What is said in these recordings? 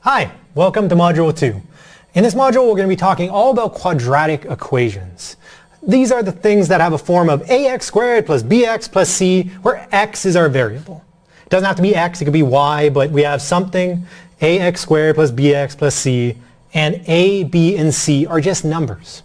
Hi, welcome to Module 2. In this module we're going to be talking all about quadratic equations. These are the things that have a form of ax squared plus bx plus c where x is our variable. It doesn't have to be x, it could be y, but we have something ax squared plus bx plus c and a, b, and c are just numbers.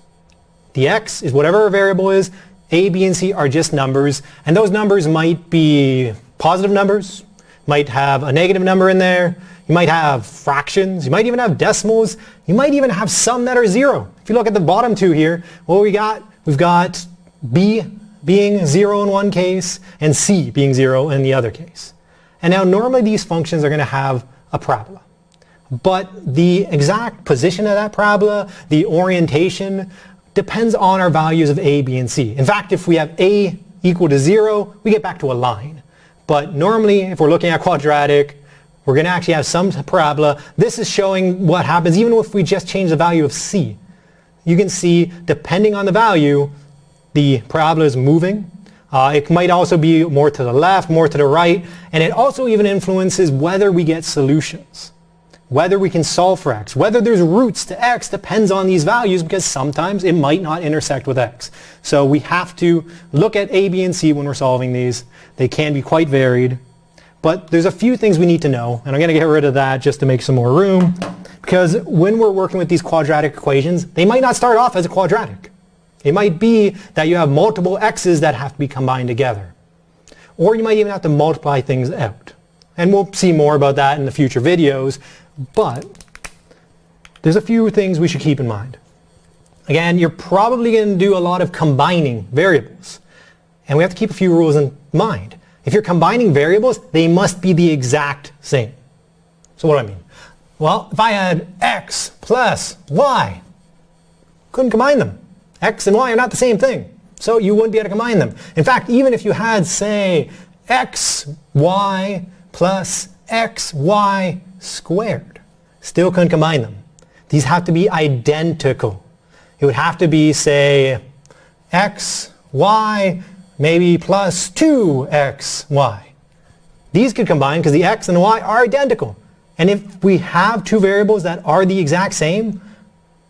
The x is whatever our variable is, a, b, and c are just numbers, and those numbers might be positive numbers, might have a negative number in there, you might have fractions, you might even have decimals, you might even have some that are zero. If you look at the bottom two here, what we got, we've got b being zero in one case and c being zero in the other case. And now normally these functions are going to have a parabola. But the exact position of that parabola, the orientation, depends on our values of a, b, and c. In fact, if we have a equal to 0, we get back to a line. But normally, if we're looking at quadratic, we're going to actually have some parabola. This is showing what happens even if we just change the value of c. You can see, depending on the value, the parabola is moving. Uh, it might also be more to the left, more to the right, and it also even influences whether we get solutions whether we can solve for x, whether there's roots to x depends on these values because sometimes it might not intersect with x. So we have to look at a, b, and c when we're solving these. They can be quite varied. But there's a few things we need to know, and I'm going to get rid of that just to make some more room. Because when we're working with these quadratic equations, they might not start off as a quadratic. It might be that you have multiple x's that have to be combined together. Or you might even have to multiply things out. And we'll see more about that in the future videos. But there's a few things we should keep in mind. Again, you're probably going to do a lot of combining variables. And we have to keep a few rules in mind. If you're combining variables, they must be the exact same. So what do I mean? Well, if I had x plus y, couldn't combine them. x and y are not the same thing. So you wouldn't be able to combine them. In fact, even if you had, say, x, y plus x, y squared. Still couldn't combine them. These have to be identical. It would have to be, say, x, y, maybe plus 2x, y. These could combine because the x and the y are identical. And if we have two variables that are the exact same,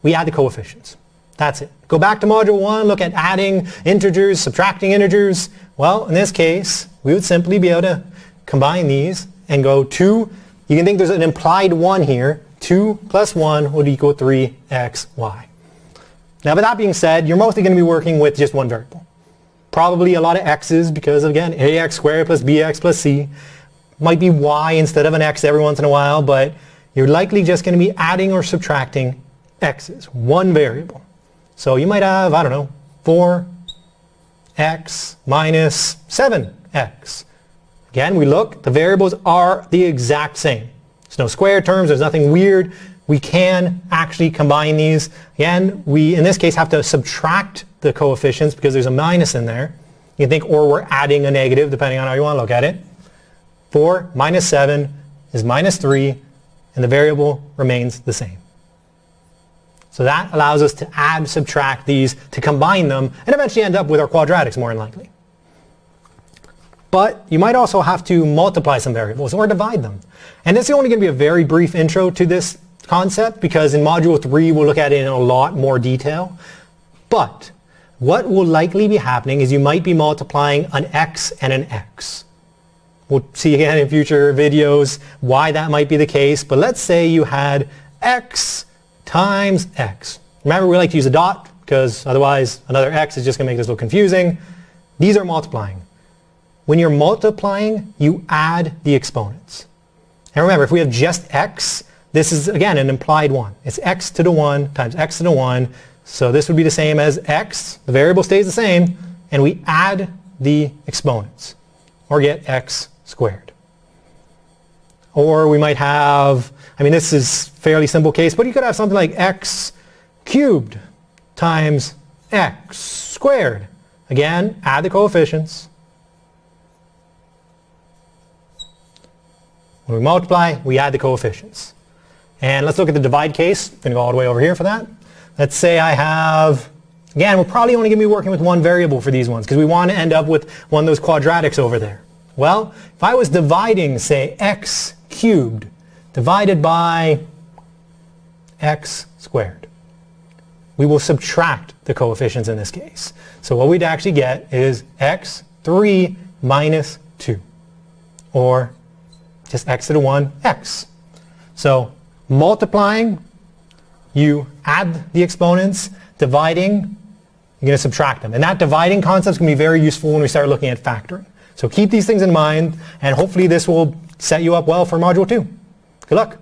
we add the coefficients. That's it. Go back to module 1, look at adding integers, subtracting integers. Well, in this case, we would simply be able to combine these and go 2 you can think there's an implied 1 here. 2 plus 1 would equal 3xy. Now, with that being said, you're mostly going to be working with just one variable. Probably a lot of x's because, again, ax squared plus bx plus c might be y instead of an x every once in a while, but you're likely just going to be adding or subtracting x's, one variable. So you might have, I don't know, 4x minus 7x. Again, we look, the variables are the exact same. There's no square terms, there's nothing weird. We can actually combine these. Again, we, in this case, have to subtract the coefficients because there's a minus in there. You can think, or we're adding a negative, depending on how you want to look at it. 4 minus 7 is minus 3, and the variable remains the same. So that allows us to add, subtract these, to combine them, and eventually end up with our quadratics more than likely. But you might also have to multiply some variables or divide them. And this is only going to be a very brief intro to this concept because in Module 3 we'll look at it in a lot more detail. But what will likely be happening is you might be multiplying an x and an x. We'll see again in future videos why that might be the case. But let's say you had x times x. Remember we like to use a dot because otherwise another x is just going to make this look confusing. These are multiplying. When you're multiplying, you add the exponents. And remember, if we have just x, this is, again, an implied 1. It's x to the 1 times x to the 1. So this would be the same as x. The variable stays the same. And we add the exponents, or get x squared. Or we might have, I mean, this is fairly simple case, but you could have something like x cubed times x squared. Again, add the coefficients. When we multiply, we add the coefficients. And let's look at the divide case. I'm going to go all the way over here for that. Let's say I have, again, we're probably only going to be working with one variable for these ones because we want to end up with one of those quadratics over there. Well, if I was dividing, say, x cubed divided by x squared. We will subtract the coefficients in this case. So what we'd actually get is x3 minus 2, or just x to the 1, x. So multiplying, you add the exponents, dividing, you're going to subtract them. And that dividing concept is going to be very useful when we start looking at factoring. So keep these things in mind, and hopefully this will set you up well for Module 2. Good luck.